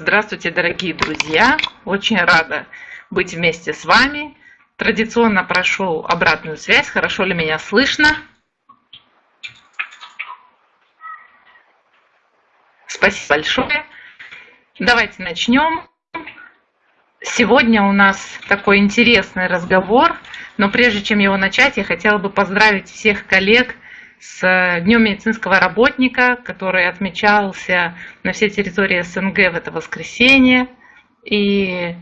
Здравствуйте, дорогие друзья! Очень рада быть вместе с вами. Традиционно прошу обратную связь, хорошо ли меня слышно. Спасибо большое. Давайте начнем. Сегодня у нас такой интересный разговор, но прежде чем его начать, я хотела бы поздравить всех коллег с Днем медицинского работника, который отмечался на всей территории СНГ в это воскресенье. И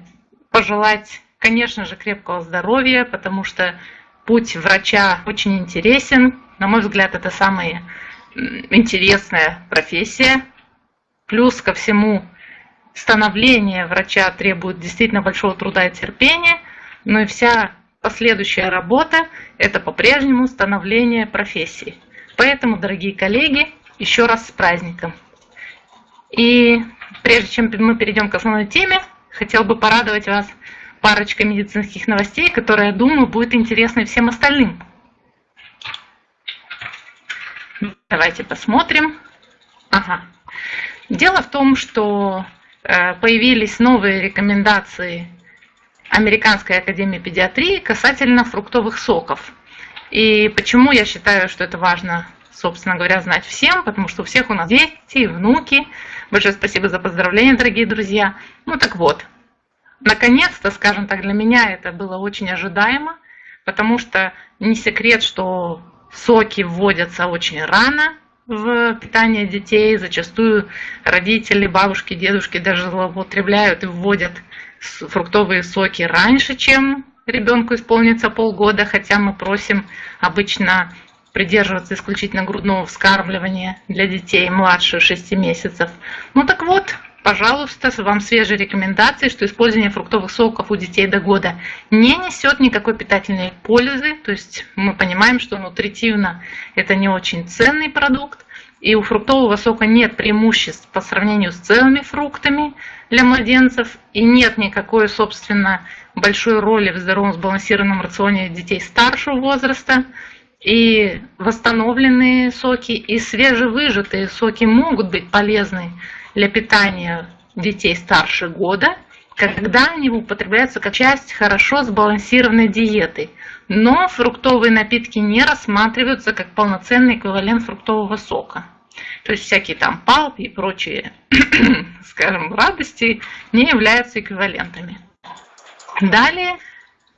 пожелать, конечно же, крепкого здоровья, потому что путь врача очень интересен. На мой взгляд, это самая интересная профессия. Плюс ко всему, становление врача требует действительно большого труда и терпения, но и вся последующая работа – это по-прежнему становление профессии. Поэтому, дорогие коллеги, еще раз с праздником. И прежде чем мы перейдем к основной теме, хотел бы порадовать вас парочкой медицинских новостей, которые, я думаю, будет интересны всем остальным. Давайте посмотрим. Ага. Дело в том, что э, появились новые рекомендации Американской академии педиатрии касательно фруктовых соков. И почему я считаю, что это важно, собственно говоря, знать всем, потому что у всех у нас дети, внуки. Большое спасибо за поздравления, дорогие друзья. Ну так вот, наконец-то, скажем так, для меня это было очень ожидаемо, потому что не секрет, что соки вводятся очень рано в питание детей. Зачастую родители, бабушки, дедушки даже злоупотребляют и вводят фруктовые соки раньше, чем ребенку исполнится полгода, хотя мы просим обычно придерживаться исключительно грудного вскармливания для детей младше 6 месяцев. Ну так вот, пожалуйста, вам свежие рекомендации, что использование фруктовых соков у детей до года не несет никакой питательной пользы. То есть мы понимаем, что нутритивно это не очень ценный продукт. И у фруктового сока нет преимуществ по сравнению с целыми фруктами для младенцев. И нет никакой, собственно, большой роли в здоровом сбалансированном рационе детей старшего возраста. И восстановленные соки и свежевыжатые соки могут быть полезны для питания детей старше года, когда они употребляются как часть хорошо сбалансированной диеты. Но фруктовые напитки не рассматриваются как полноценный эквивалент фруктового сока. То есть всякие там палпи и прочие, скажем, радости не являются эквивалентами. Далее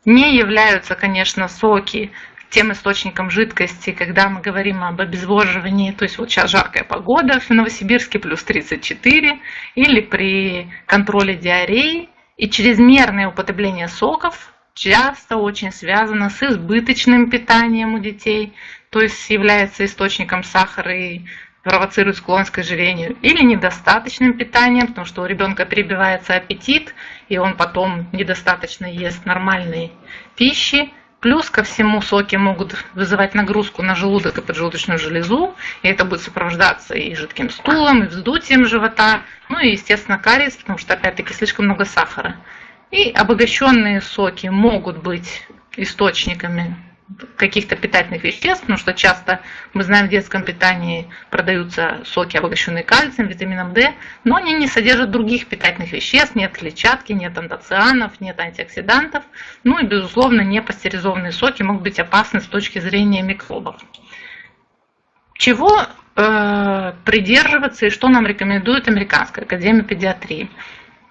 не являются, конечно, соки тем источником жидкости, когда мы говорим об обезвоживании, то есть вот сейчас жаркая погода в Новосибирске плюс 34, или при контроле диареи, и чрезмерное употребление соков часто очень связано с избыточным питанием у детей, то есть является источником сахара и провоцирует склонность к ожирению, или недостаточным питанием, потому что у ребенка перебивается аппетит, и он потом недостаточно ест нормальной пищи. Плюс ко всему соки могут вызывать нагрузку на желудок и поджелудочную железу, и это будет сопровождаться и жидким стулом, и вздутием живота, ну и, естественно, кариес, потому что, опять-таки, слишком много сахара. И обогащенные соки могут быть источниками каких-то питательных веществ, потому что часто, мы знаем, в детском питании продаются соки, обогащенные кальцием, витамином D, но они не содержат других питательных веществ, нет клетчатки, нет антоцианов, нет антиоксидантов, ну и, безусловно, непастеризованные соки могут быть опасны с точки зрения микробов. Чего э, придерживаться и что нам рекомендует Американская академия педиатрии?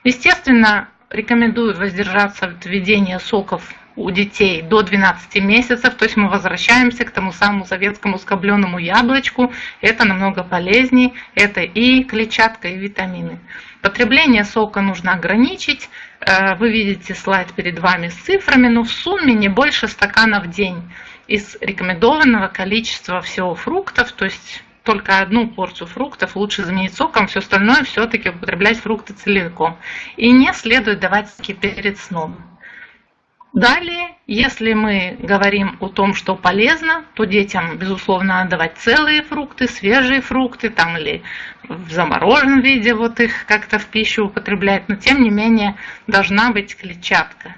Естественно, рекомендуют воздержаться от введения соков у детей до 12 месяцев, то есть мы возвращаемся к тому самому советскому скобленному яблочку, это намного полезнее, это и клетчатка, и витамины. Потребление сока нужно ограничить, э, вы видите слайд перед вами с цифрами, но в сумме не больше стакана в день из рекомендованного количества всего фруктов, то есть только одну порцию фруктов лучше заменить соком, все остальное все-таки употреблять фрукты целиком. И не следует давать перед сном. Далее, если мы говорим о том, что полезно, то детям, безусловно, надо давать целые фрукты, свежие фрукты, там или в замороженном виде вот их как-то в пищу употреблять, но тем не менее должна быть клетчатка.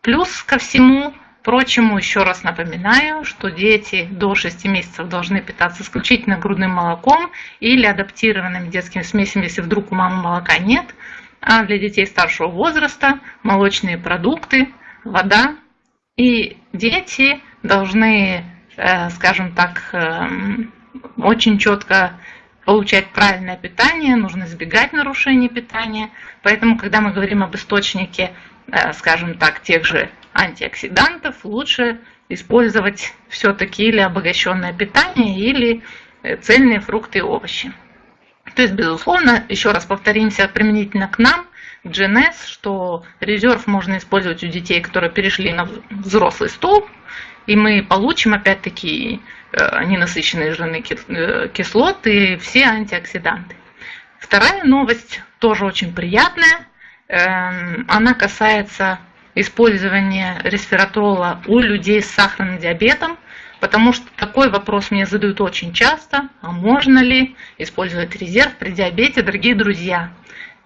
Плюс ко всему прочему, еще раз напоминаю, что дети до 6 месяцев должны питаться исключительно грудным молоком или адаптированными детскими смесями, если вдруг у мамы молока нет – а для детей старшего возраста молочные продукты, вода. И дети должны, э, скажем так, эм, очень четко получать правильное питание, нужно избегать нарушений питания. Поэтому, когда мы говорим об источнике, э, скажем так, тех же антиоксидантов, лучше использовать все-таки или обогащенное питание, или э, цельные фрукты и овощи. То есть, безусловно, еще раз повторимся применительно к нам, GNS, что резерв можно использовать у детей, которые перешли на взрослый стол, и мы получим опять-таки э, ненасыщенные жирные э, кислоты и все антиоксиданты. Вторая новость тоже очень приятная. Эм, она касается использования ресвератрола у людей с сахарным диабетом, потому что такой вопрос мне задают очень часто, а можно ли использовать резерв при диабете, дорогие друзья.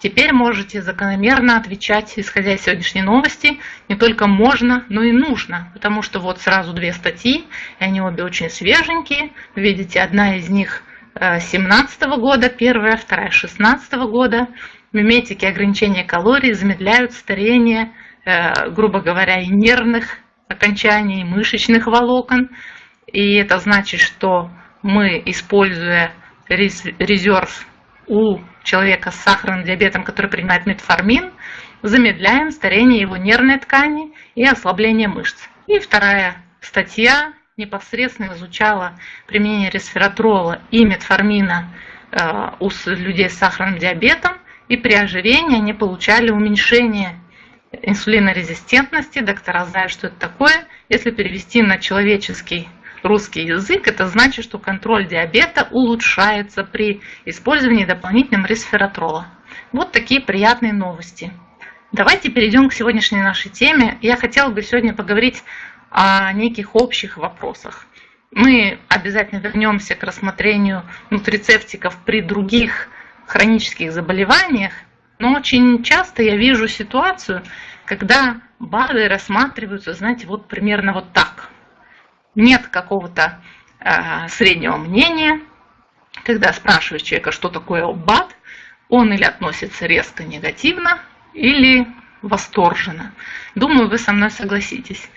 Теперь можете закономерно отвечать, исходя из сегодняшней новости, не только можно, но и нужно, потому что вот сразу две статьи, и они обе очень свеженькие. Видите, одна из них 17 э, года, первая, вторая 16 года. Миметики ограничения калорий замедляют старение Э, грубо говоря, и нервных окончаний, и мышечных волокон. И это значит, что мы, используя резерв у человека с сахарным диабетом, который принимает метформин, замедляем старение его нервной ткани и ослабление мышц. И вторая статья непосредственно изучала применение ресвератрола и метформина э, у людей с сахарным диабетом, и при ожирении они получали уменьшение инсулинорезистентности. Доктора знают, что это такое. Если перевести на человеческий русский язык, это значит, что контроль диабета улучшается при использовании дополнительного ресвератрола. Вот такие приятные новости. Давайте перейдем к сегодняшней нашей теме. Я хотела бы сегодня поговорить о неких общих вопросах. Мы обязательно вернемся к рассмотрению нутрицептиков при других хронических заболеваниях, но очень часто я вижу ситуацию, когда БАДы рассматриваются, знаете, вот примерно вот так. Нет какого-то э, среднего мнения, когда спрашиваешь человека, что такое БАД, он или относится резко негативно, или восторженно. Думаю, вы со мной согласитесь.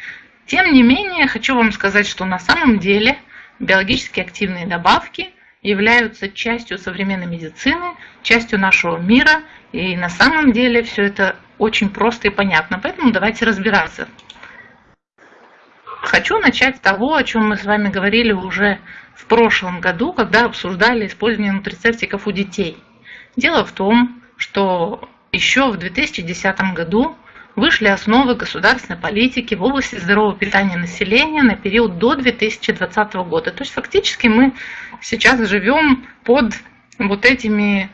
Тем не менее, хочу вам сказать, что на самом деле биологически активные добавки являются частью современной медицины, частью нашего мира и на самом деле все это очень просто и понятно, поэтому давайте разбираться. Хочу начать с того, о чем мы с вами говорили уже в прошлом году, когда обсуждали использование нутрицептиков у детей. Дело в том, что еще в 2010 году вышли основы государственной политики в области здорового питания населения на период до 2020 года. То есть фактически мы сейчас живем под вот этими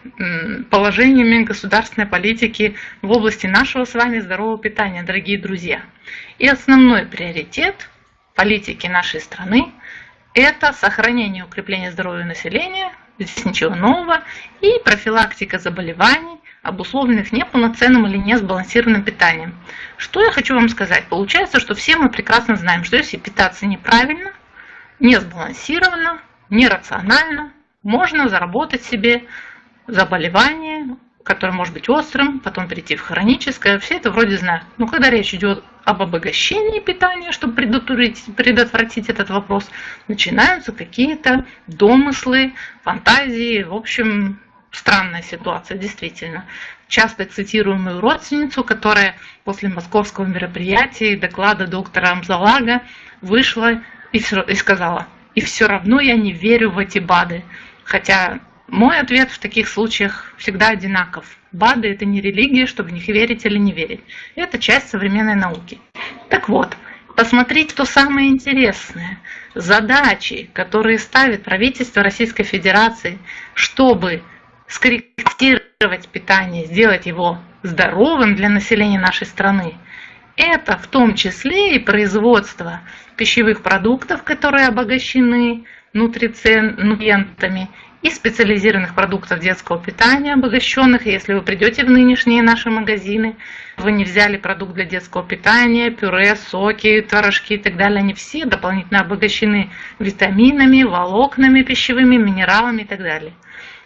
положениями государственной политики в области нашего с вами здорового питания, дорогие друзья. И основной приоритет политики нашей страны – это сохранение и укрепление здоровья населения, здесь ничего нового, и профилактика заболеваний, обусловленных неполноценным или несбалансированным питанием. Что я хочу вам сказать? Получается, что все мы прекрасно знаем, что если питаться неправильно, несбалансированно, нерационально – можно заработать себе заболевание, которое может быть острым, потом перейти в хроническое. Все это вроде знают. Но когда речь идет об обогащении питания, чтобы предотвратить, этот вопрос, начинаются какие-то домыслы, фантазии. В общем, странная ситуация, действительно. Часто цитируемую родственницу, которая после московского мероприятия и доклада доктора Амзалага вышла и, и сказала, и все равно я не верю в эти БАДы. Хотя мой ответ в таких случаях всегда одинаков. БАДы – это не религия, чтобы в них верить или не верить. Это часть современной науки. Так вот, посмотрите, что самое интересное. Задачи, которые ставит правительство Российской Федерации, чтобы скорректировать питание, сделать его здоровым для населения нашей страны, это в том числе и производство пищевых продуктов, которые обогащены нутрицентами и специализированных продуктов детского питания, обогащенных. Если вы придете в нынешние наши магазины, вы не взяли продукт для детского питания, пюре, соки, творожки и так далее, они все дополнительно обогащены витаминами, волокнами пищевыми, минералами и так далее.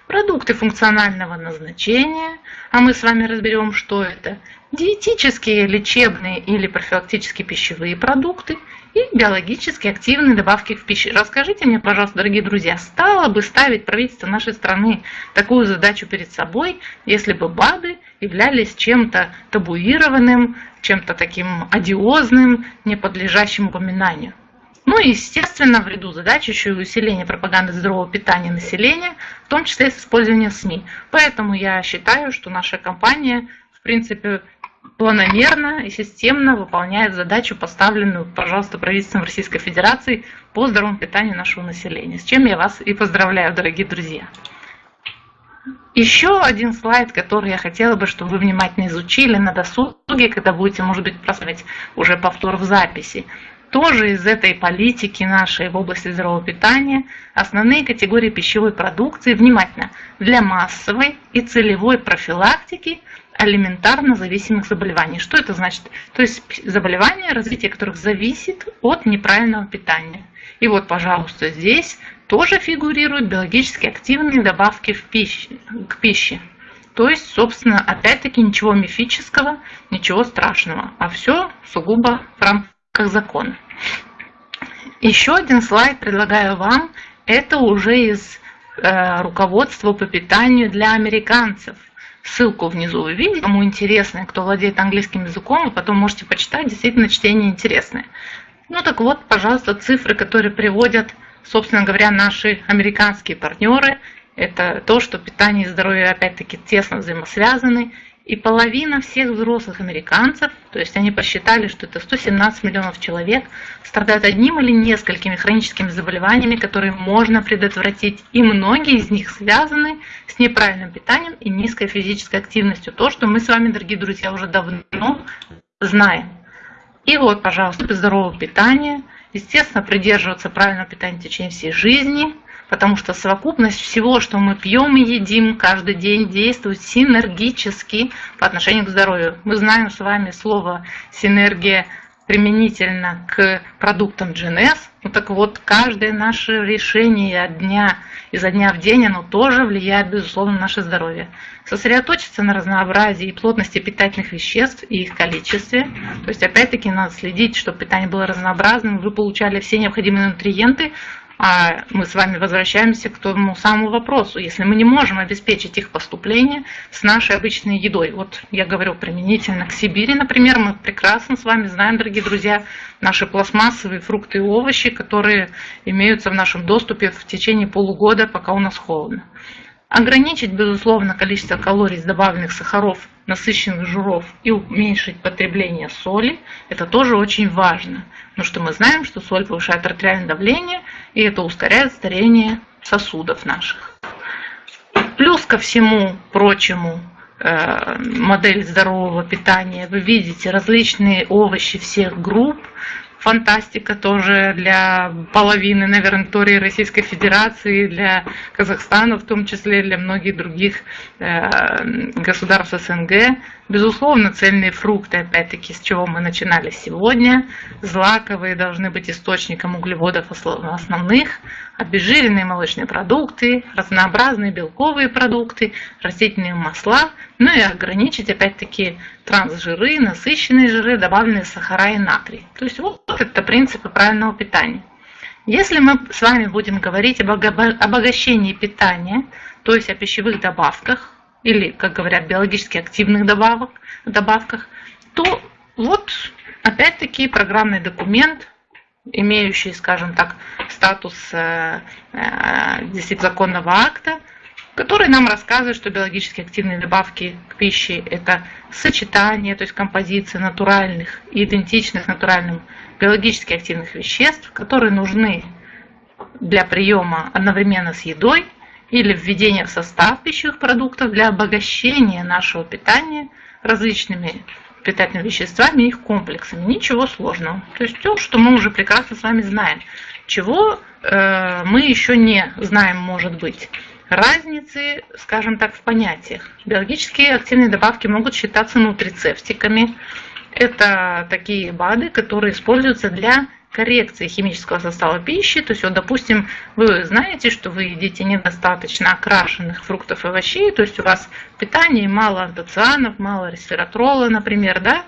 продукты функционального назначения, а мы с вами разберем, что это, диетические, лечебные или профилактические пищевые продукты и биологически активные добавки в пищу. Расскажите мне, пожалуйста, дорогие друзья, стало бы ставить правительство нашей страны такую задачу перед собой, если бы БАДы являлись чем-то табуированным, чем-то таким одиозным, не подлежащим упоминанию? Ну и, естественно, в ряду задач еще и усиление пропаганды здорового питания населения, в том числе с использованием СМИ. Поэтому я считаю, что наша компания, в принципе, планомерно и системно выполняет задачу, поставленную, пожалуйста, правительством Российской Федерации по здоровому питанию нашего населения. С чем я вас и поздравляю, дорогие друзья. Еще один слайд, который я хотела бы, чтобы вы внимательно изучили на досуге, когда будете, может быть, просмотреть уже повтор в записи тоже из этой политики нашей в области здорового питания основные категории пищевой продукции внимательно для массовой и целевой профилактики алиментарно зависимых заболеваний. Что это значит? То есть заболевания, развитие которых зависит от неправильного питания. И вот, пожалуйста, здесь тоже фигурируют биологически активные добавки в пищу, к пище. То есть, собственно, опять-таки ничего мифического, ничего страшного, а все сугубо в рамках как закон. Еще один слайд предлагаю вам. Это уже из э, руководства по питанию для американцев. Ссылку внизу вы видите. Кому интересно, кто владеет английским языком, вы потом можете почитать. Действительно, чтение интересное. Ну так вот, пожалуйста, цифры, которые приводят, собственно говоря, наши американские партнеры. Это то, что питание и здоровье опять-таки тесно взаимосвязаны. И половина всех взрослых американцев, то есть они посчитали, что это 117 миллионов человек, страдают одним или несколькими хроническими заболеваниями, которые можно предотвратить. И многие из них связаны с неправильным питанием и низкой физической активностью. То, что мы с вами, дорогие друзья, уже давно знаем. И вот, пожалуйста, здорового питания, естественно, придерживаться правильного питания в течение всей жизни – потому что совокупность всего, что мы пьем и едим каждый день, действует синергически по отношению к здоровью. Мы знаем с вами слово «синергия» применительно к продуктам GNS. Ну так вот, каждое наше решение от дня, изо дня в день, оно тоже влияет, безусловно, на наше здоровье. Сосредоточиться на разнообразии и плотности питательных веществ и их количестве. То есть, опять-таки, надо следить, чтобы питание было разнообразным, вы получали все необходимые нутриенты, а мы с вами возвращаемся к тому самому вопросу. Если мы не можем обеспечить их поступление с нашей обычной едой, вот я говорю применительно к Сибири, например, мы прекрасно с вами знаем, дорогие друзья, наши пластмассовые фрукты и овощи, которые имеются в нашем доступе в течение полугода, пока у нас холодно. Ограничить, безусловно, количество калорий из добавленных сахаров, насыщенных жиров и уменьшить потребление соли, это тоже очень важно. Потому что мы знаем, что соль повышает артериальное давление, и это ускоряет старение сосудов наших. Плюс ко всему прочему, э, модель здорового питания, вы видите различные овощи всех групп, фантастика тоже для половины, наверное, территории Российской Федерации, для Казахстана, в том числе для многих других э, государств СНГ. Безусловно, цельные фрукты, опять-таки, с чего мы начинали сегодня. Злаковые должны быть источником углеводов основных, обезжиренные молочные продукты, разнообразные белковые продукты, растительные масла, ну и ограничить, опять-таки, трансжиры, насыщенные жиры, добавленные сахара и натрий. То есть вот это принципы правильного питания. Если мы с вами будем говорить об обогащении питания, то есть о пищевых добавках, или, как говорят, биологически активных добавок, добавках, то вот опять-таки программный документ, имеющий, скажем так, статус э, э, законного акта, который нам рассказывает, что биологически активные добавки к пище – это сочетание, то есть композиция натуральных идентичных натуральным биологически активных веществ, которые нужны для приема одновременно с едой или введения в состав пищевых продуктов для обогащения нашего питания различными питательными веществами и их комплексами. Ничего сложного. То есть то, что мы уже прекрасно с вами знаем. Чего э, мы еще не знаем, может быть разницы, скажем так, в понятиях. Биологические активные добавки могут считаться нутрицептиками. Это такие БАДы, которые используются для коррекции химического состава пищи. То есть, вот, допустим, вы знаете, что вы едите недостаточно окрашенных фруктов и овощей, то есть у вас в питании мало антоцианов, мало ресвератрола, например, да,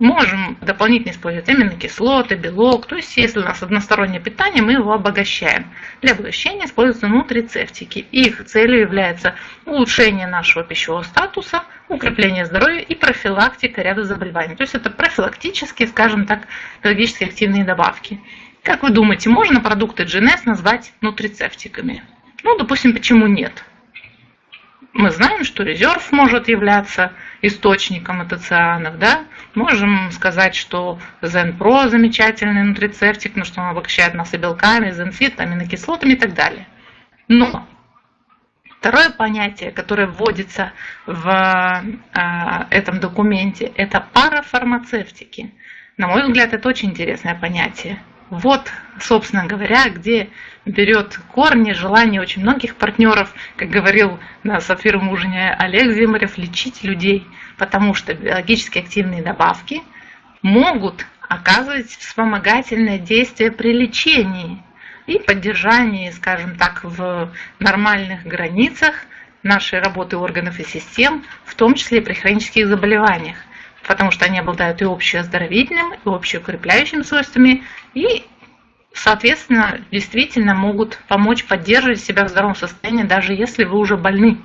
можем дополнительно использовать аминокислоты, белок. То есть, если у нас одностороннее питание, мы его обогащаем. Для обогащения используются нутрицептики. Их целью является улучшение нашего пищевого статуса, укрепление здоровья и профилактика ряда заболеваний. То есть, это профилактические, скажем так, биологически активные добавки. Как вы думаете, можно продукты GNS назвать нутрицептиками? Ну, допустим, почему нет? Мы знаем, что резерв может являться источником атоцианов, да, можем сказать, что Zen замечательный нутрицептик, но что он обогащает нас и белками, Zenfit, аминокислотами и так далее. Но второе понятие, которое вводится в э, этом документе, это парафармацевтики. На мой взгляд, это очень интересное понятие. Вот, собственно говоря, где берет корни желание очень многих партнеров, как говорил на сапфировом ужине Олег Зимарев, лечить людей, потому что биологически активные добавки могут оказывать вспомогательное действие при лечении и поддержании, скажем так, в нормальных границах нашей работы органов и систем, в том числе при хронических заболеваниях потому что они обладают и общеоздоровительным, и общеукрепляющими свойствами, и, соответственно, действительно могут помочь поддерживать себя в здоровом состоянии, даже если вы уже больны.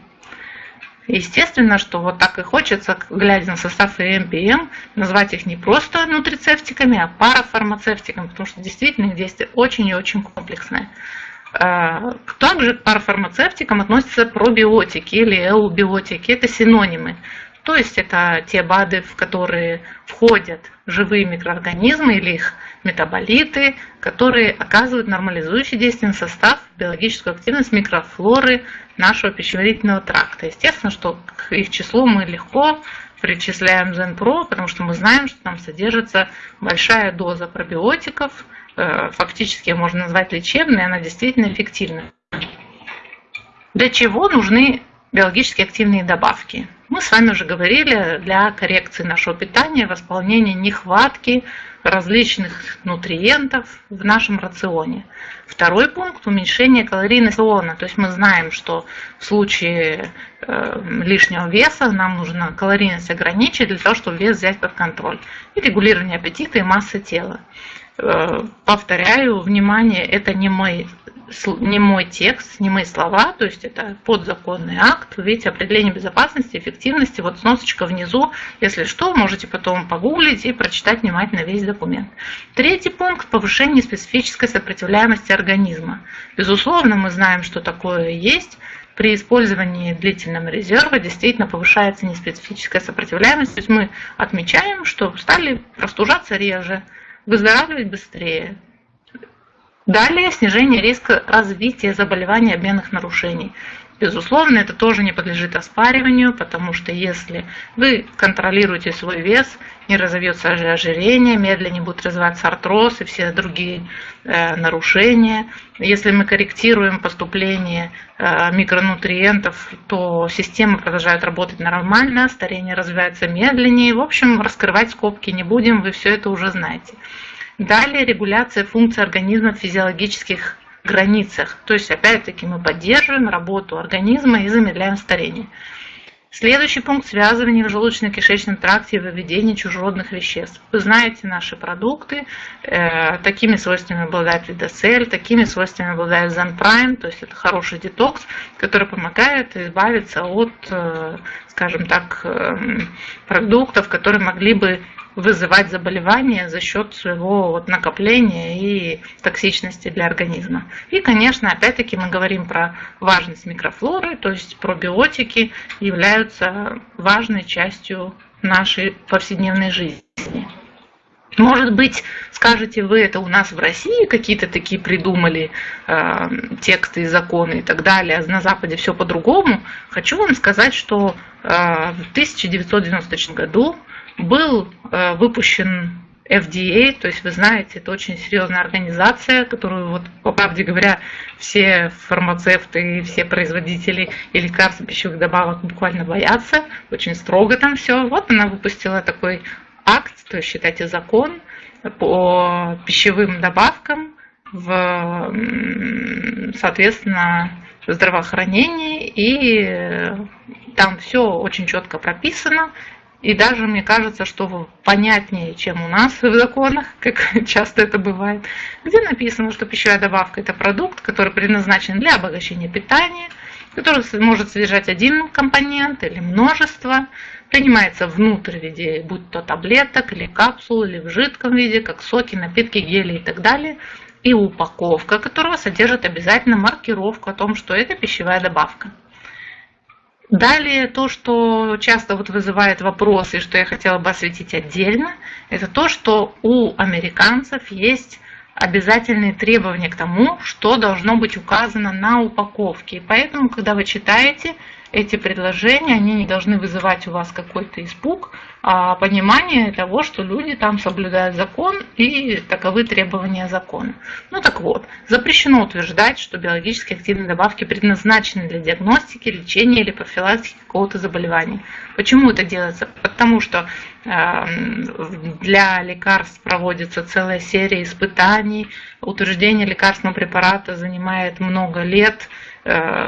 Естественно, что вот так и хочется, глядя на состав ЭМПМ, назвать их не просто нутрицептиками, а парафармацевтиками, потому что действительно их действие очень и очень комплексное. А, также к парафармацевтикам относятся пробиотики или эубиотики. Это синонимы. То есть это те БАДы, в которые входят живые микроорганизмы или их метаболиты, которые оказывают нормализующий на состав, биологическую активность микрофлоры нашего пищеварительного тракта. Естественно, что к их числу мы легко причисляем Зенпро, потому что мы знаем, что там содержится большая доза пробиотиков, э, фактически можно назвать лечебной, она действительно эффективна. Для чего нужны биологически активные добавки? Мы с вами уже говорили, для коррекции нашего питания, восполнения нехватки различных нутриентов в нашем рационе. Второй пункт – уменьшение калорийности рациона. То есть мы знаем, что в случае э, лишнего веса нам нужно калорийность ограничить для того, чтобы вес взять под контроль. И регулирование аппетита и массы тела. Э, повторяю, внимание, это не мой не мой текст, не мои слова, то есть это подзаконный акт. Вы видите определение безопасности, эффективности, вот сносочка внизу. Если что, можете потом погуглить и прочитать внимательно весь документ. Третий пункт – повышение специфической сопротивляемости организма. Безусловно, мы знаем, что такое есть. При использовании длительного резерва действительно повышается неспецифическая сопротивляемость. То есть мы отмечаем, что стали простужаться реже, выздоравливать быстрее, Далее снижение риска развития заболеваний обменных нарушений. Безусловно, это тоже не подлежит оспариванию, потому что если вы контролируете свой вес, не разовьется ожирение, медленнее будет развиваться артроз и все другие э, нарушения. Если мы корректируем поступление э, микронутриентов, то система продолжает работать нормально, старение развивается медленнее. В общем, раскрывать скобки не будем, вы все это уже знаете. Далее регуляция функций организма в физиологических границах. То есть, опять-таки, мы поддерживаем работу организма и замедляем старение. Следующий пункт – связывание в желудочно-кишечном тракте и выведение чужеродных веществ. Вы знаете наши продукты, э, такими свойствами обладает Видоцель, такими свойствами обладает Zenprime, то есть это хороший детокс, который помогает избавиться от, э, скажем так, э, продуктов, которые могли бы вызывать заболевания за счет своего вот накопления и токсичности для организма. И, конечно, опять-таки мы говорим про важность микрофлоры, то есть пробиотики являются важной частью нашей повседневной жизни. Может быть, скажете вы, это у нас в России какие-то такие придумали э, тексты и законы и так далее, а на Западе все по-другому. Хочу вам сказать, что э, в 1994 году был э, выпущен FDA, то есть вы знаете, это очень серьезная организация, которую, вот, по правде говоря, все фармацевты и все производители и лекарств пищевых добавок буквально боятся, очень строго там все. Вот она выпустила такой акт, то есть считайте закон, по пищевым добавкам в, соответственно, здравоохранении, и там все очень четко прописано, и даже мне кажется, что понятнее, чем у нас в законах, как часто это бывает, где написано, что пищевая добавка – это продукт, который предназначен для обогащения питания, который может содержать один компонент или множество, принимается внутрь в виде, будь то таблеток или капсул, или в жидком виде, как соки, напитки, гели и так далее, и упаковка которого содержит обязательно маркировку о том, что это пищевая добавка. Далее то, что часто вот вызывает вопросы, что я хотела бы осветить отдельно, это то, что у американцев есть обязательные требования к тому, что должно быть указано на упаковке. И поэтому, когда вы читаете эти предложения, они не должны вызывать у вас какой-то испуг, а понимание того, что люди там соблюдают закон и таковы требования закона. Ну так вот, запрещено утверждать, что биологически активные добавки предназначены для диагностики, лечения или профилактики какого-то заболевания. Почему это делается? Потому что эм, для лекарств проводится целая серия испытаний, утверждение лекарственного препарата занимает много лет,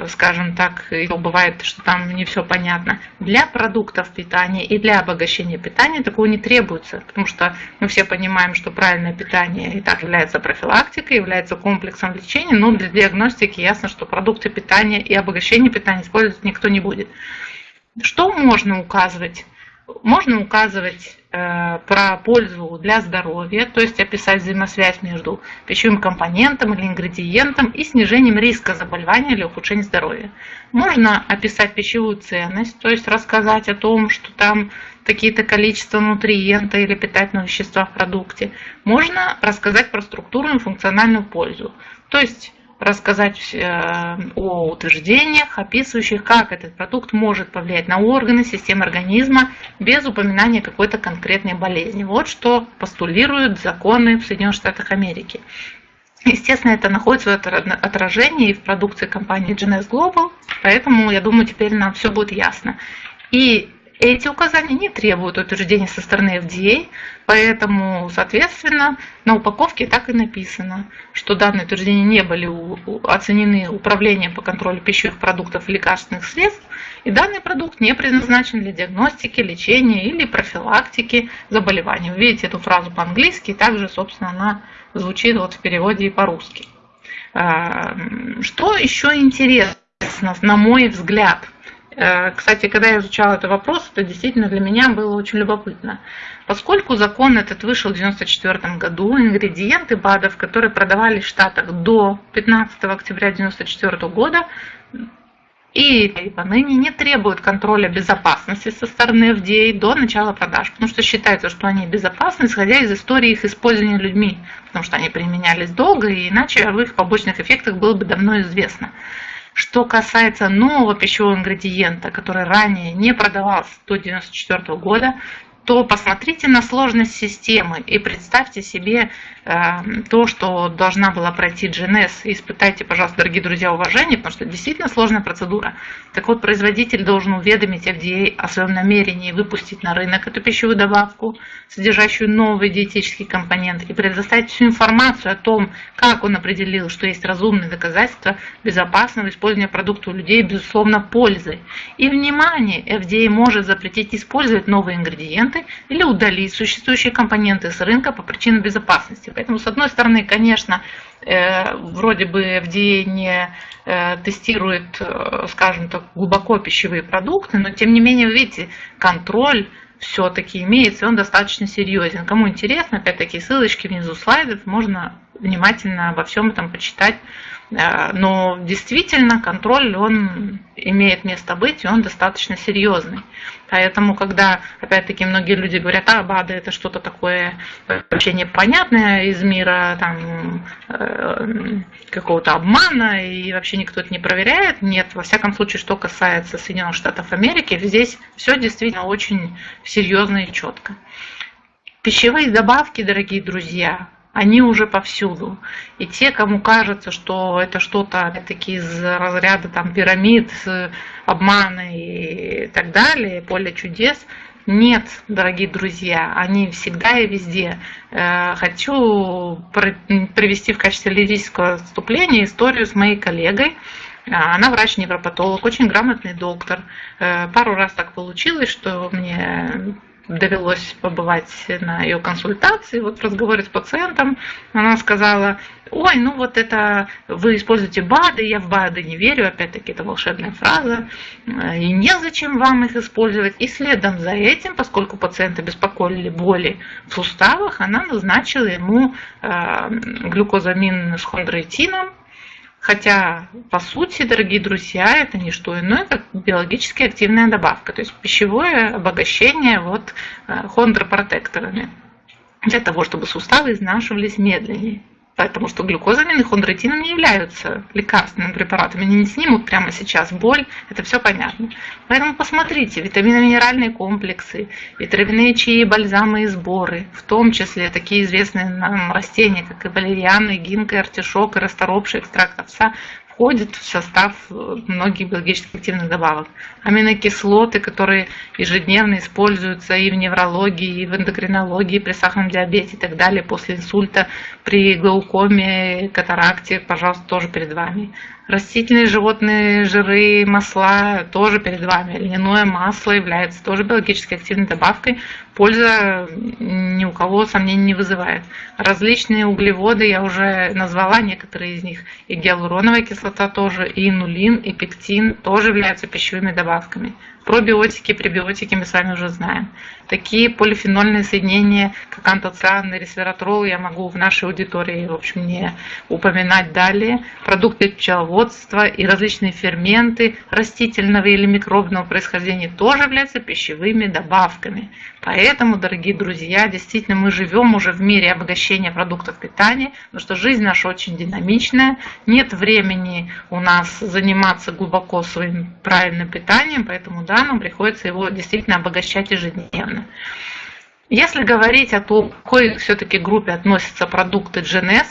скажем так, бывает, что там не все понятно. Для продуктов питания и для обогащения питания такого не требуется, потому что мы все понимаем, что правильное питание и так является профилактикой, является комплексом лечения, но для диагностики ясно, что продукты питания и обогащение питания использовать никто не будет. Что можно указывать? Можно указывать э, про пользу для здоровья, то есть описать взаимосвязь между пищевым компонентом или ингредиентом и снижением риска заболевания или ухудшения здоровья. Можно описать пищевую ценность, то есть рассказать о том, что там какие-то количество нутриента или питательного вещества в продукте. Можно рассказать про структурную и функциональную пользу. То есть рассказать э, о утверждениях, описывающих, как этот продукт может повлиять на органы, системы организма без упоминания какой-то конкретной болезни. Вот что постулируют законы в Соединенных Штатах Америки. Естественно, это находится в отражении в продукции компании GNS Global, поэтому, я думаю, теперь нам все будет ясно. И эти указания не требуют утверждения со стороны FDA, поэтому, соответственно, на упаковке так и написано, что данные утверждения не были оценены Управлением по контролю пищевых продуктов и лекарственных средств, и данный продукт не предназначен для диагностики, лечения или профилактики заболеваний. Вы видите эту фразу по-английски, также, собственно, она звучит вот в переводе и по-русски. А, что еще интересно, на мой взгляд – кстати, когда я изучала этот вопрос, это действительно для меня было очень любопытно. Поскольку закон этот вышел в 1994 году, ингредиенты БАДов, которые продавались в Штатах до 15 октября 1994 года, и поныне не требуют контроля безопасности со стороны FDA до начала продаж, потому что считается, что они безопасны, исходя из истории их использования людьми, потому что они применялись долго, и иначе об их побочных эффектах было бы давно известно. Что касается нового пищевого ингредиента, который ранее не продавался до 1994 года, то посмотрите на сложность системы и представьте себе то, что должна была пройти GNS. Испытайте, пожалуйста, дорогие друзья, уважение, потому что это действительно сложная процедура. Так вот, производитель должен уведомить FDA о своем намерении выпустить на рынок эту пищевую добавку, содержащую новый диетический компонент, и предоставить всю информацию о том, как он определил, что есть разумные доказательства безопасного использования продукта у людей, безусловно, пользы. И, внимание, FDA может запретить использовать новые ингредиенты, или удалить существующие компоненты с рынка по причинам безопасности. Поэтому, с одной стороны, конечно, э, вроде бы FDA не э, тестирует, э, скажем так, глубоко пищевые продукты, но тем не менее, вы видите, контроль все-таки имеется, и он достаточно серьезен. Кому интересно, опять-таки, ссылочки внизу слайдов, можно внимательно обо всем этом почитать. Э, но действительно контроль, он имеет место быть, и он достаточно серьезный. Поэтому, когда, опять-таки, многие люди говорят, а, БАДы это что-то такое вообще непонятное из мира там, э, какого-то обмана, и вообще никто это не проверяет. Нет, во всяком случае, что касается Соединенных Штатов Америки, здесь все действительно очень серьезно и четко. Пищевые добавки, дорогие друзья, они уже повсюду. И те, кому кажется, что это что-то опять-таки из разряда там, пирамид, обмана и так далее, поле чудес, Нет, дорогие друзья, они всегда и везде. Э, хочу привести в качестве лирического отступления историю с моей коллегой. Она врач-невропатолог, очень грамотный доктор. Э, пару раз так получилось, что мне довелось побывать на ее консультации, вот в разговоре с пациентом, она сказала, ой, ну вот это вы используете БАДы, я в БАДы не верю, опять-таки это волшебная фраза, и незачем вам их использовать. И следом за этим, поскольку пациента беспокоили боли в суставах, она назначила ему э, глюкозамин с хондроитином, Хотя, по сути, дорогие друзья, это не что иное, как биологически активная добавка, то есть пищевое обогащение вот э, хондропротекторами для того, чтобы суставы изнашивались медленнее. Потому что глюкозамин и хондроитином не являются лекарственными препаратами. Они не снимут прямо сейчас боль, это все понятно. Поэтому посмотрите, витаминно-минеральные комплексы, витаминные чаи, бальзамы и сборы, в том числе такие известные нам растения, как и валерианы, гинка, артишок и расторопший экстракт овса, входит в состав э, многих биологически активных добавок. Аминокислоты, которые ежедневно используются и в неврологии, и в эндокринологии, при сахарном диабете и так далее, после инсульта, при глаукоме, катаракте, пожалуйста, тоже перед вами. Растительные животные жиры, масла тоже перед вами. Льняное масло является тоже биологически активной добавкой. Польза ни у кого сомнений не вызывает. Различные углеводы, я уже назвала некоторые из них. И гиалуроновая кислота тоже, и инулин, и пектин тоже являются пищевыми добавками. Пробиотики, пребиотики мы с вами уже знаем. Такие полифенольные соединения, как антоциан и ресвератрол, я могу в нашей аудитории, в общем, не упоминать далее. Продукты пчеловодства и различные ферменты растительного или микробного происхождения тоже являются пищевыми добавками. Поэтому, дорогие друзья, действительно мы живем уже в мире обогащения продуктов питания, потому что жизнь наша очень динамичная, нет времени у нас заниматься глубоко своим правильным питанием, поэтому да, нам приходится его действительно обогащать ежедневно. Если говорить о том, к какой все-таки группе относятся продукты GNS,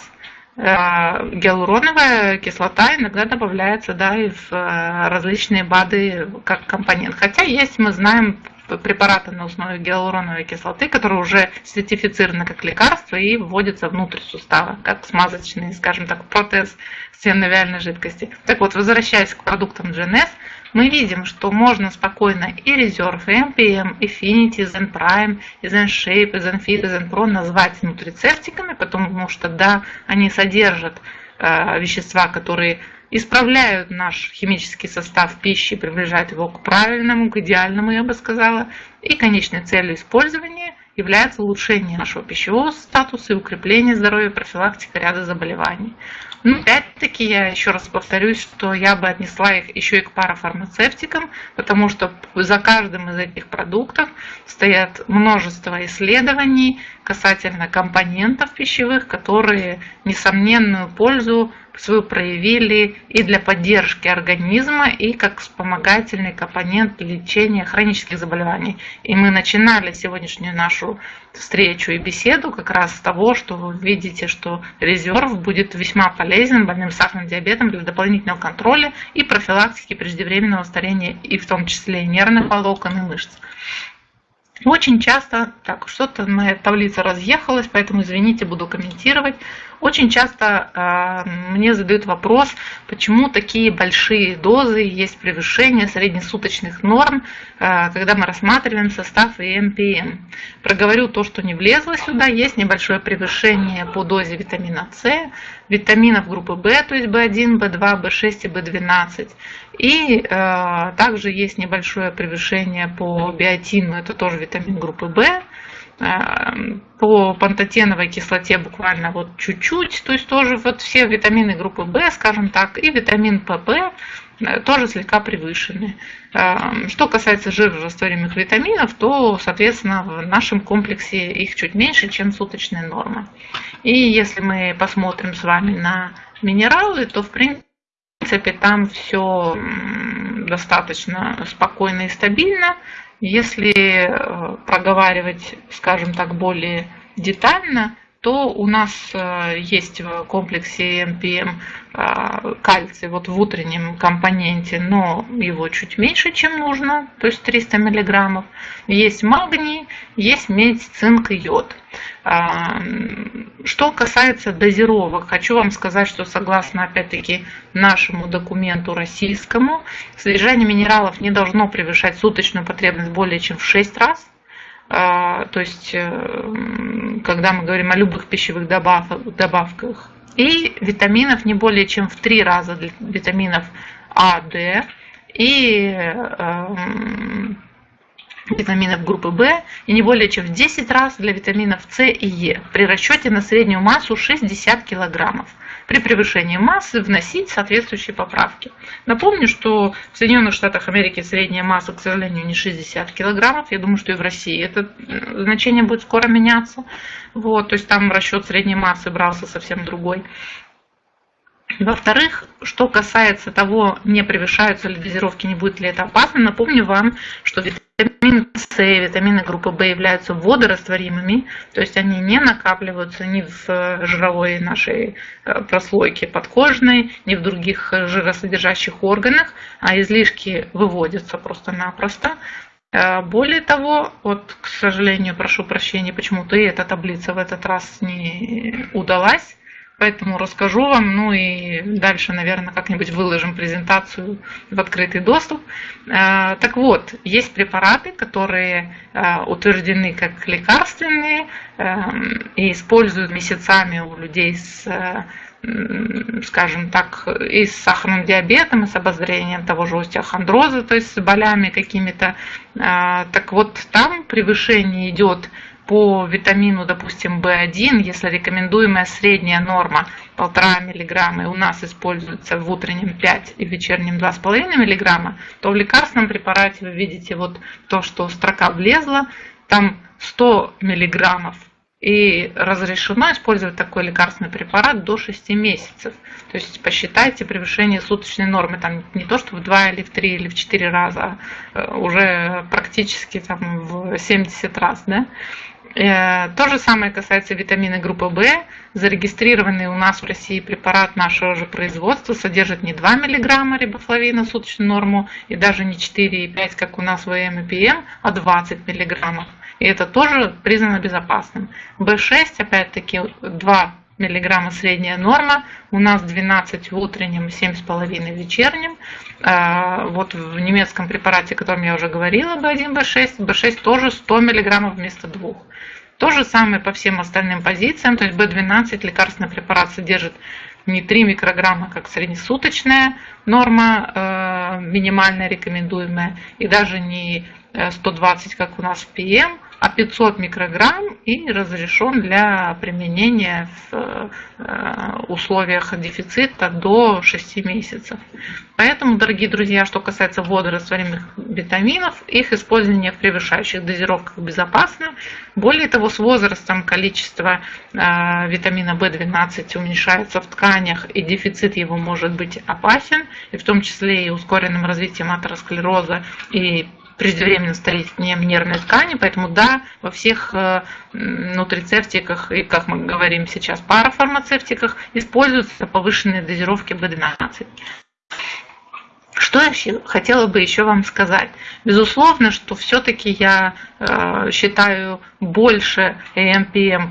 э, гиалуроновая кислота иногда добавляется да, и в э, различные БАДы как компонент. Хотя есть, мы знаем, препараты на основе гиалуроновой кислоты, которые уже сертифицированы как лекарство и вводятся внутрь сустава, как смазочный, скажем так, протез сеновиальной жидкости. Так вот, возвращаясь к продуктам GNS, мы видим, что можно спокойно и Reserve, и MPM, и Finity, Zen Prime, и Zen Shape, и Zen Fit, и Zen Pro назвать нутрицептиками, потому что да, они содержат э, вещества, которые исправляют наш химический состав пищи, приближают его к правильному, к идеальному, я бы сказала. И конечной целью использования является улучшение нашего пищевого статуса и укрепление здоровья, профилактика ряда заболеваний. Ну, опять-таки, я еще раз повторюсь, что я бы отнесла их еще и к парафармацевтикам, потому что за каждым из этих продуктов стоят множество исследований касательно компонентов пищевых, которые несомненную пользу свою проявили и для поддержки организма, и как вспомогательный компонент лечения хронических заболеваний. И мы начинали сегодняшнюю нашу встречу и беседу как раз с того, что вы видите, что резерв будет весьма полезен больным сахарным диабетом для дополнительного контроля и профилактики преждевременного старения, и в том числе нервных волокон и мышц. Очень часто, так, что-то моя таблица разъехалась, поэтому извините, буду комментировать. Очень часто э, мне задают вопрос, почему такие большие дозы, есть превышение среднесуточных норм, э, когда мы рассматриваем состав и. Проговорю то, что не влезло сюда. Есть небольшое превышение по дозе витамина С, витаминов группы В, то есть В1, В2, В6 и В12. И э, также есть небольшое превышение по биотину, это тоже витамин группы В. Эм, по пантотеновой кислоте буквально вот чуть-чуть, то есть тоже вот все витамины группы В, скажем так, и витамин ПП э, тоже слегка превышены. Эм, что касается жирорастворимых витаминов, то, соответственно, в нашем комплексе их чуть меньше, чем суточная норма. И если мы посмотрим с вами на минералы, то, в принципе, там все достаточно спокойно и стабильно. Если э, проговаривать, скажем так, более детально, то у нас э, есть в комплексе МПМ э, кальций вот в утреннем компоненте, но его чуть меньше, чем нужно, то есть 300 миллиграммов. Есть магний, есть медь, цинк и йод. А, что касается дозировок, хочу вам сказать, что согласно опять-таки нашему документу российскому, содержание минералов не должно превышать суточную потребность более чем в 6 раз. А, то есть, э, когда мы говорим о любых пищевых добавках, и витаминов не более чем в 3 раза для витаминов А, Д, и эм, витаминов группы В и не более чем в 10 раз для витаминов С и Е при расчете на среднюю массу 60 килограммов. При превышении массы вносить соответствующие поправки. Напомню, что в Соединенных Штатах Америки средняя масса, к сожалению, не 60 килограммов. Я думаю, что и в России это э, значение будет скоро меняться. Вот, то есть там расчет средней массы брался совсем другой. Во-вторых, что касается того, не превышаются ли дозировки, не будет ли это опасно, напомню вам, что витамин С и витамины группы В являются водорастворимыми, то есть они не накапливаются ни в жировой нашей э, прослойке подкожной, ни в других жиросодержащих органах, а излишки выводятся просто-напросто. Э, более того, вот, к сожалению, прошу прощения, почему-то и эта таблица в этот раз не удалась. Поэтому расскажу вам, ну и дальше, наверное, как-нибудь выложим презентацию в открытый доступ. Э, так вот, есть препараты, которые э, утверждены как лекарственные эм, и используют месяцами у людей с скажем так, и с сахарным диабетом, и с обозрением того же остеохондроза, то есть с болями какими-то. Э, так вот, там превышение идет по витамину, допустим, В1, если рекомендуемая средняя норма 1,5 мг и у нас используется в утреннем 5 и в вечернем 2,5 мг, то в лекарственном препарате вы видите вот то, что строка влезла, там 100 мг и разрешено использовать такой лекарственный препарат до 6 месяцев. То есть посчитайте превышение суточной нормы, там не то, что в 2 или в 3 или в 4 раза, а уже практически там в 70 раз. Да? Э, то же самое касается витамина группы В. Зарегистрированный у нас в России препарат нашего же производства содержит не 2 мг рибофлавина суточную норму и даже не 4,5, как у нас в ЭМ и ПМ, а 20 мг. И это тоже признано безопасным. В6, опять-таки, 2 миллиграмма средняя норма, у нас 12 в утреннем, 7,5 в вечернем. А, вот в немецком препарате, о котором я уже говорила, B1, B6, B6 тоже 100 миллиграммов вместо 2. То же самое по всем остальным позициям, то есть B12 лекарственный препарат содержит не 3 микрограмма, как среднесуточная норма, э, минимальная рекомендуемая, и даже не 120, э, как у нас в ПМ, а 500 микрограмм и разрешен для применения в э, условиях дефицита до 6 месяцев. Поэтому, дорогие друзья, что касается водорастворимых витаминов, их использование в превышающих дозировках безопасно. Более того, с возрастом количество витамина В12 уменьшается в тканях, и дефицит его может быть опасен, и в том числе и ускоренным развитием атеросклероза и преждевременным старением нервной ткани, поэтому да, во всех э, нутрицептиках и, как мы говорим сейчас, парафармацевтиках используются повышенные дозировки B12. Что я хотела бы еще вам сказать? Безусловно, что все-таки я э, считаю больше AMPM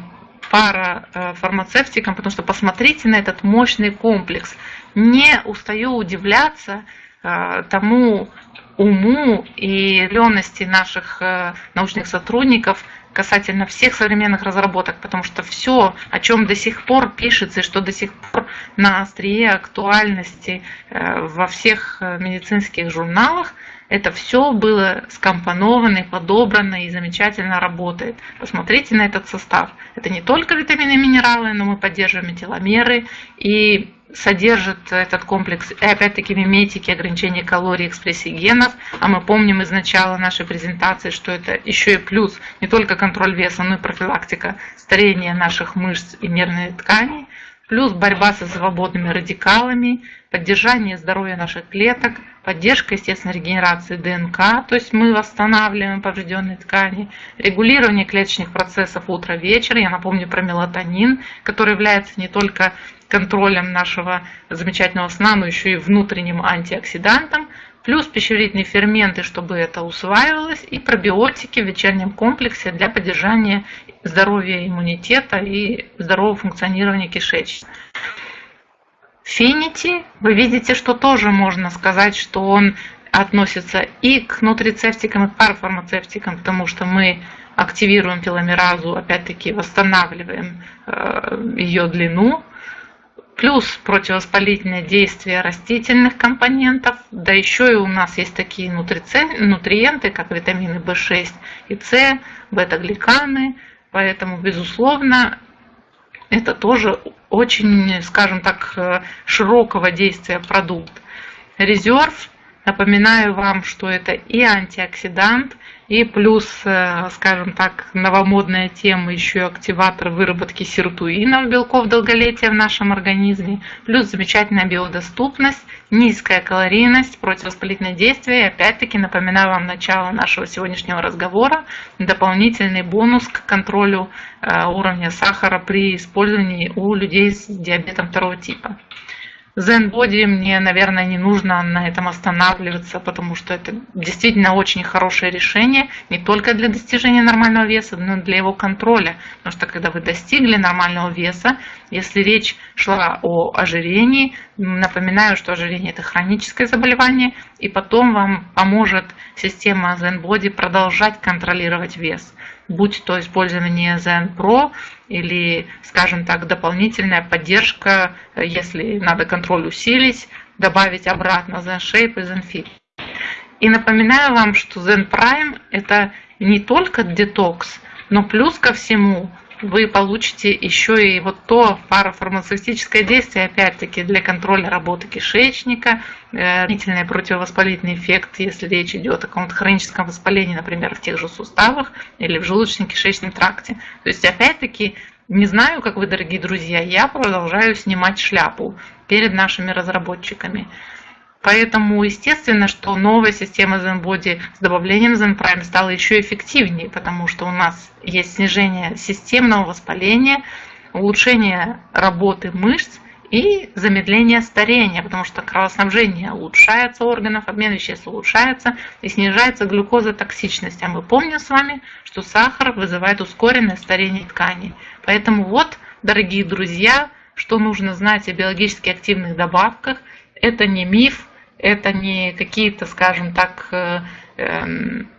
парафармацевтиком, потому что посмотрите на этот мощный комплекс. Не устаю удивляться э, тому уму и лености наших э, научных сотрудников касательно всех современных разработок, потому что все, о чем до сих пор пишется и что до сих пор на острие актуальности э, во всех э, медицинских журналах, это все было скомпоновано и подобрано и замечательно работает. Посмотрите на этот состав. Это не только витамины и минералы, но мы поддерживаем теломеры и содержит этот комплекс, и опять-таки миметики, ограничения калорий, экспрессии генов, а мы помним из начала нашей презентации, что это еще и плюс. Не только контроль веса, но и профилактика старения наших мышц и нервной ткани. Плюс борьба со свободными радикалами, поддержание здоровья наших клеток, поддержка, естественно, регенерации ДНК, то есть мы восстанавливаем поврежденные ткани, регулирование клеточных процессов утро-вечер, я напомню про мелатонин, который является не только контролем нашего замечательного сна, но еще и внутренним антиоксидантом, плюс пищеварительные ферменты, чтобы это усваивалось, и пробиотики в вечернем комплексе для поддержания здоровья иммунитета и здорового функционирования кишечника. Фенити, вы видите, что тоже можно сказать, что он относится и к нутрицептикам, и к парафармацевтикам, потому что мы активируем теломеразу, опять-таки восстанавливаем э, ее длину, плюс противовоспалительное действие растительных компонентов, да еще и у нас есть такие нутриенты, как витамины В6 и С, бета-гликаны, поэтому, безусловно, это тоже очень, скажем так, широкого действия продукт. Резерв, напоминаю вам, что это и антиоксидант, и плюс, э, скажем так, новомодная тема еще и активатор выработки сиртуинов, белков долголетия в нашем организме, плюс замечательная биодоступность, низкая калорийность, противовоспалительное действие. И опять-таки напоминаю вам начало нашего сегодняшнего разговора, дополнительный бонус к контролю э, уровня сахара при использовании у людей с диабетом второго типа. Zen мне, наверное, не нужно на этом останавливаться, потому что это действительно очень хорошее решение не только для достижения нормального веса, но и для его контроля. Потому что когда вы достигли нормального веса, если речь шла о ожирении, напоминаю, что ожирение это хроническое заболевание, и потом вам поможет система Zen Body продолжать контролировать вес будь то использование Zen Pro или, скажем так, дополнительная поддержка, если надо контроль усилить, добавить обратно Zen Shape и Zen Fit. И напоминаю вам, что Zen Prime это не только детокс, но плюс ко всему вы получите еще и вот то парафармацевтическое действие, опять-таки, для контроля работы кишечника, э, длительный противовоспалительный эффект, если речь идет о каком-то хроническом воспалении, например, в тех же суставах или в желудочно-кишечном тракте. То есть, опять-таки, не знаю, как вы, дорогие друзья, я продолжаю снимать шляпу перед нашими разработчиками. Поэтому естественно, что новая система ZenBody с добавлением ZenPrime стала еще эффективнее, потому что у нас есть снижение системного воспаления, улучшение работы мышц и замедление старения, потому что кровоснабжение улучшается органов, обмен веществ улучшается и снижается глюкозотоксичность. А мы помним с вами, что сахар вызывает ускоренное старение тканей. Поэтому вот, дорогие друзья, что нужно знать о биологически активных добавках. Это не миф, это не какие-то, скажем так, э, эм,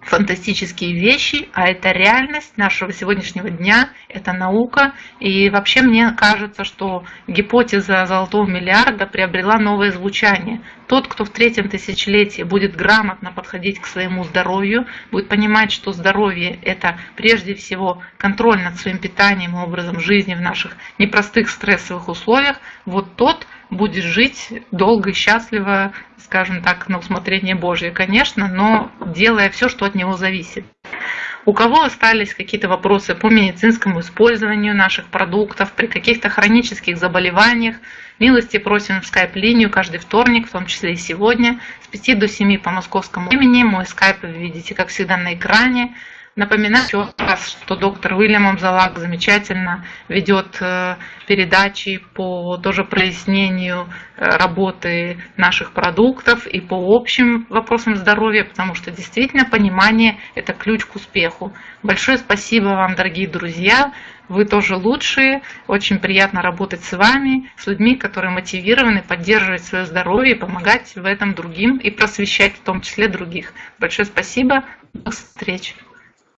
фантастические вещи, а это реальность нашего сегодняшнего дня, это наука. И вообще мне кажется, что гипотеза золотого миллиарда приобрела новое звучание. Тот, кто в третьем тысячелетии будет грамотно подходить к своему здоровью, будет понимать, что здоровье – это прежде всего контроль над своим питанием и образом жизни в наших непростых стрессовых условиях, вот тот – будет жить долго и счастливо, скажем так, на усмотрение Божье, конечно, но делая все, что от него зависит. У кого остались какие-то вопросы по медицинскому использованию наших продуктов при каких-то хронических заболеваниях, милости просим в скайп-линию каждый вторник, в том числе и сегодня, с 5 до 7 по московскому времени. Мой скайп вы видите, как всегда, на экране. Напоминаю еще раз, что доктор Уильям Амзалак замечательно ведет э, передачи по тоже прояснению э, работы наших продуктов и по общим вопросам здоровья, потому что действительно понимание – это ключ к успеху. Большое спасибо вам, дорогие друзья. Вы тоже лучшие. Очень приятно работать с вами, с людьми, которые мотивированы поддерживать свое здоровье, помогать в этом другим и просвещать в том числе других. Большое спасибо. До встречи.